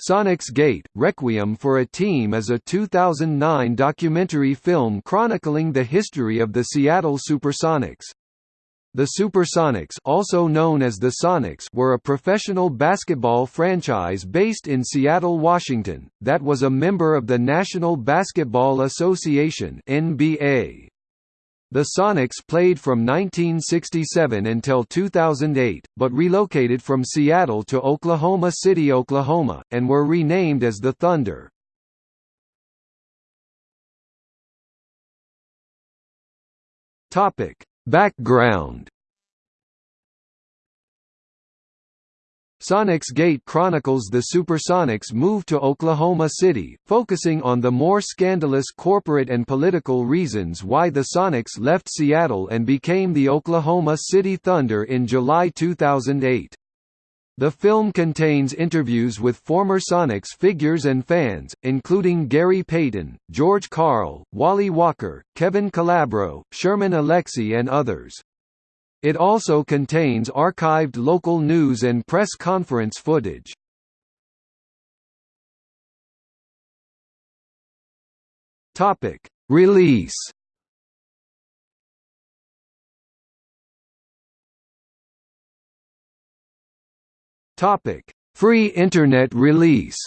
Sonicsgate – Requiem for a Team is a 2009 documentary film chronicling the history of the Seattle Supersonics. The Supersonics also known as the Sonics were a professional basketball franchise based in Seattle, Washington, that was a member of the National Basketball Association NBA. The Sonics played from 1967 until 2008, but relocated from Seattle to Oklahoma City, Oklahoma, and were renamed as the Thunder. Background Sonicsgate chronicles the Supersonics' move to Oklahoma City, focusing on the more scandalous corporate and political reasons why the Sonics left Seattle and became the Oklahoma City Thunder in July 2008. The film contains interviews with former Sonics figures and fans, including Gary Payton, George Karl, Wally Walker, Kevin Calabro, Sherman Alexie and others. It also contains archived local news and press conference footage. Topic: Release. Topic: Free Internet release.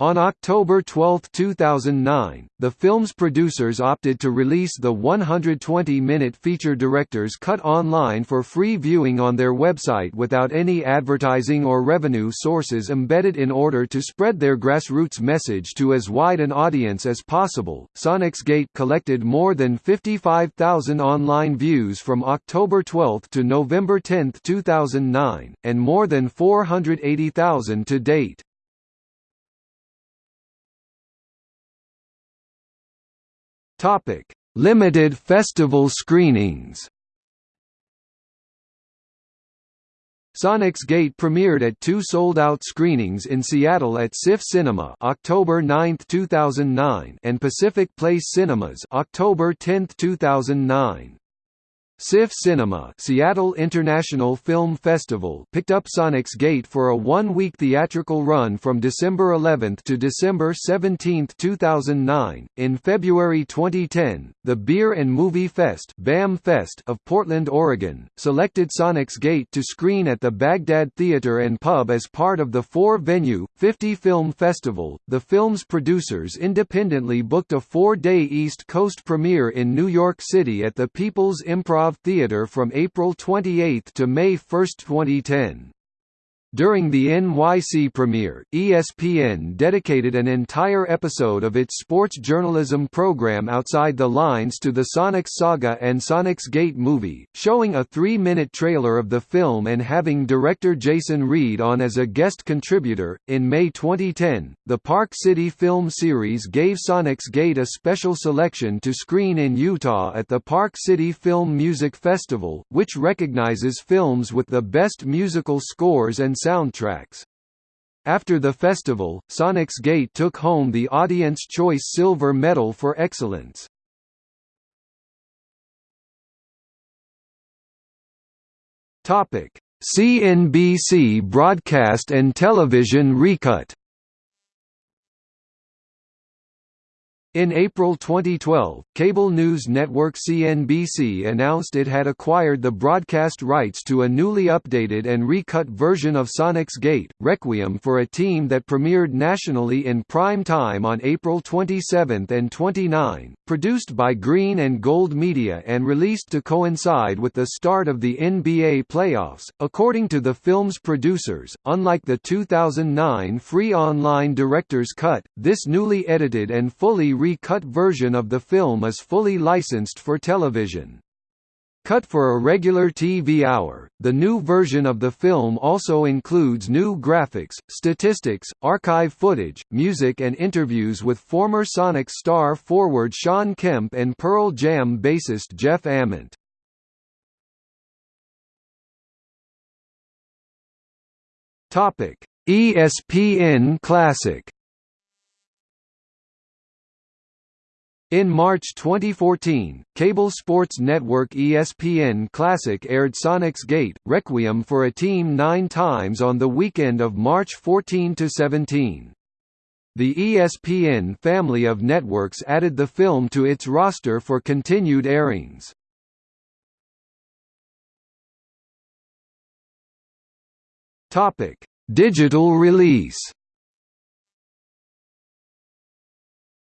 On October 12, 2009, the film's producers opted to release the 120-minute feature director's cut online for free viewing on their website without any advertising or revenue sources embedded in order to spread their grassroots message to as wide an audience as possible. Sonicsgate collected more than 55,000 online views from October 12 to November 10, 2009, and more than 480,000 to date. Topic: Limited festival screenings. Sonicsgate premiered at two sold-out screenings in Seattle at SIFF Cinema October 9, 2009 and Pacific Place Cinemas October 10, 2009. SIFF Cinema Seattle International Film Festival picked up Sonicsgate for a one-week theatrical run from December 11 to December 17, 2009. In February 2010, the Beer and Movie Fest, BAM Fest of Portland, Oregon, selected Sonicsgate to screen at the Baghdad Theater and Pub as part of the four-venue, 50 Film Festival. The film's producers independently booked a four-day East Coast premiere in New York City at the People's Improv Theatre from April 28 to May 1, 2010. During the NYC premiere, ESPN dedicated an entire episode of its sports journalism program Outside the Lines to the Sonics saga and Sonicsgate movie, showing a three-minute trailer of the film and having director Jason Reid on as a guest contributor. In May 2010, the Park City Film Series gave Sonicsgate a special selection to screen in Utah at the Park City Film Music Festival, which recognizes films with the best musical scores and soundtracks. After the festival, Sonicsgate took home the Audience Choice Silver Medal for Excellence. CNBC broadcast and television recut In April 2012, cable news network CNBC announced it had acquired the broadcast rights to a newly updated and recut version of Sonicsgate, Requiem for a Team that premiered nationally in prime time on April 27 and 29, produced by Green and Gold Media and released to coincide with the start of the NBA playoffs. According to the film's producers, unlike the 2009 free online director's cut, this newly edited and fully re-cut version of the film is fully licensed for television. Cut for a regular TV hour, the new version of the film also includes new graphics, statistics, archive footage, music and interviews with former Sonic star forward Shawn Kemp and Pearl Jam bassist Jeff Ament. ESPN Classic In March 2014, cable sports network ESPN Classic aired Sonicsgate, Requiem for a Team nine times on the weekend of March 14–17. The ESPN family of networks added the film to its roster for continued airings. Digital release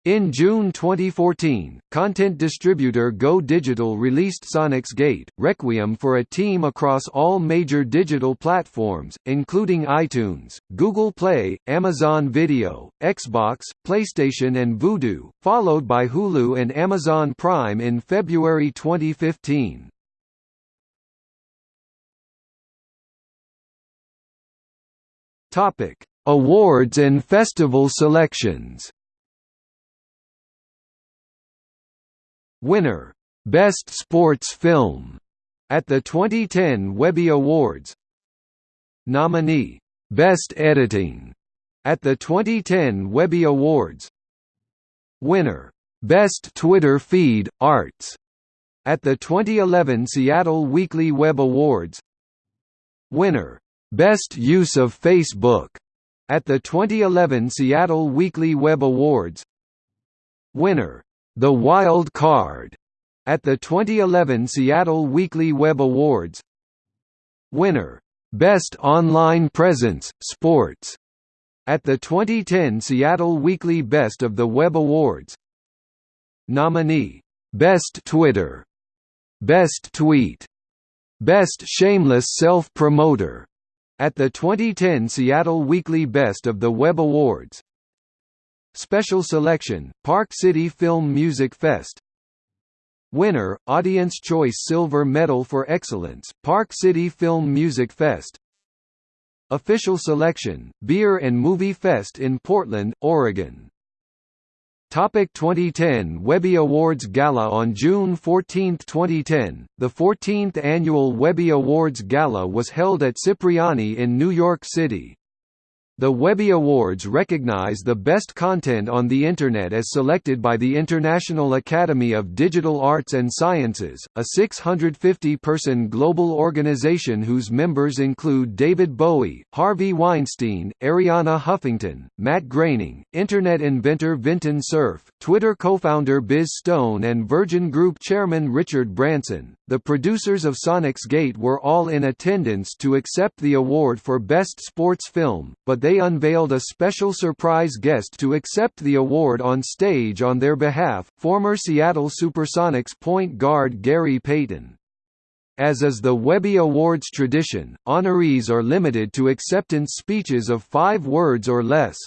In June 2014, content distributor Go Digital released Sonicsgate, Requiem for a team across all major digital platforms, including iTunes, Google Play, Amazon Video, Xbox, PlayStation and Vudu, followed by Hulu and Amazon Prime in February 2015. Awards and festival selections Winner, Best Sports Film, at the 2010 Webby Awards. Nominee, Best Editing, at the 2010 Webby Awards. Winner, Best Twitter Feed, Arts, at the 2011 Seattle Weekly Web Awards. Winner, Best Use of Facebook, at the 2011 Seattle Weekly Web Awards. Winner, the Wild Card at the 2011 Seattle Weekly Web Awards. Winner, Best Online Presence, Sports, at the 2010 Seattle Weekly Best of the Web Awards. Nominee, Best Twitter, Best Tweet, Best Shameless Self-Promoter, at the 2010 Seattle Weekly Best of the Web Awards. Special Selection, Park City Film Music Fest. Winner, Audience Choice Silver Medal for Excellence, Park City Film Music Fest. Official Selection, Beer and Movie Fest in Portland, Oregon. Topic 2010 Webby Awards Gala On June 14, 2010, the 14th annual Webby Awards Gala was held at Cipriani in New York City. The Webby Awards recognize the best content on the Internet as selected by the International Academy of Digital Arts and Sciences, a 650-person global organization whose members include David Bowie, Harvey Weinstein, Arianna Huffington, Matt Groening, Internet inventor Vinton Cerf, Twitter co-founder Biz Stone and Virgin Group chairman Richard Branson. The producers of Sonicsgate were all in attendance to accept the award for Best Sports Film, but they unveiled a special surprise guest to accept the award on stage on their behalf, former Seattle Supersonics point guard Gary Payton. As is the Webby Awards tradition, honorees are limited to acceptance speeches of five words or less.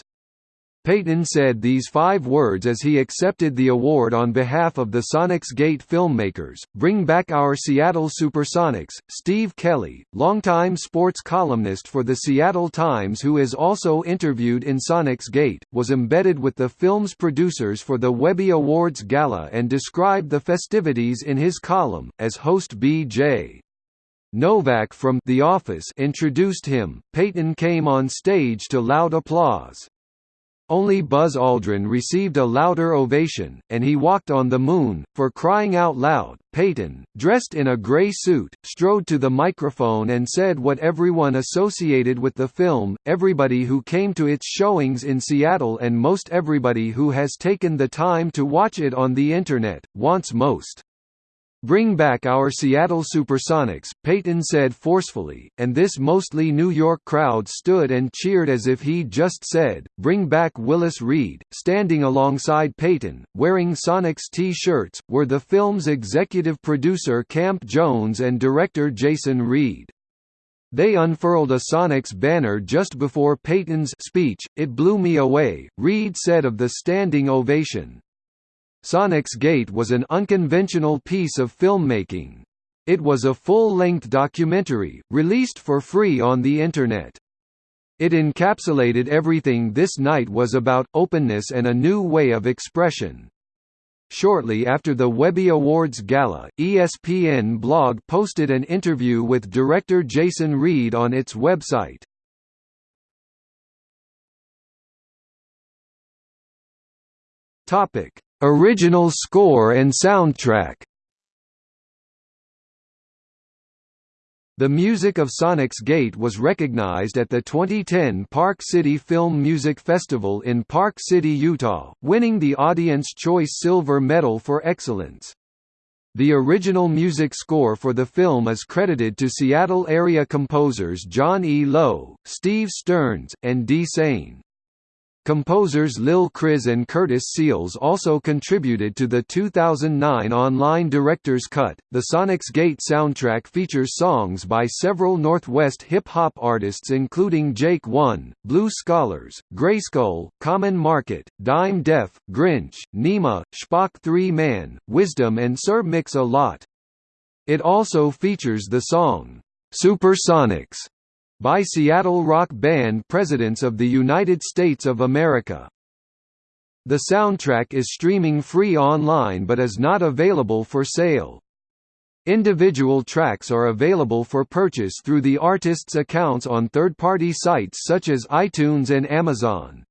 Payton said these five words as he accepted the award on behalf of the Sonicsgate filmmakers, Bring Back Our Seattle Supersonics. Steve Kelley, longtime sports columnist for the Seattle Times who is also interviewed in Sonicsgate, was embedded with the film's producers for the Webby Awards Gala and described the festivities in his column, as host B.J. Novak from The Office introduced him. Payton came on stage to loud applause. Only Buzz Aldrin received a louder ovation, and he walked on the moon. For crying out loud, Payton, dressed in a gray suit, strode to the microphone and said what everyone associated with the film, everybody who came to its showings in Seattle and most everybody who has taken the time to watch it on the Internet, wants most. Bring back our Seattle Supersonics, Payton said forcefully, and this mostly New York crowd stood and cheered as if he just said, Bring back Willis Reed. Standing alongside Payton, wearing Sonics t-shirts, were the film's executive producer Camp Jones and director Jason Reid. They unfurled a Sonics banner just before Payton's speech, It blew me away, Reid said of the standing ovation. Sonicsgate was an unconventional piece of filmmaking. It was a full-length documentary, released for free on the Internet. It encapsulated everything this night was about, openness and a new way of expression. Shortly after the Webby Awards Gala, ESPN blog posted an interview with director Jason Reid on its website. Original score and soundtrack The music of Sonicsgate was recognized at the 2010 Park City Film Music Festival in Park City, Utah, winning the Audience Choice Silver Medal for Excellence. The original music score for the film is credited to Seattle-area composers John E. Lowe, Steve Stearns, and Dee Sane. Composers Lil Chris and Curtis Seals also contributed to the 2009 online director's cut. The Sonicsgate soundtrack features songs by several Northwest hip hop artists including Jake One, Blue Scholars, Grayskull, Common Market, Dime Def, Grynch, Nima, Spock 3 Man, Wisdom, and Sir Mix-a-Lot. It also features the song, Supersonics by Seattle rock band Presidents of the United States of America. The soundtrack is streaming free online but is not available for sale. Individual tracks are available for purchase through the artist's accounts on third-party sites such as iTunes and Amazon.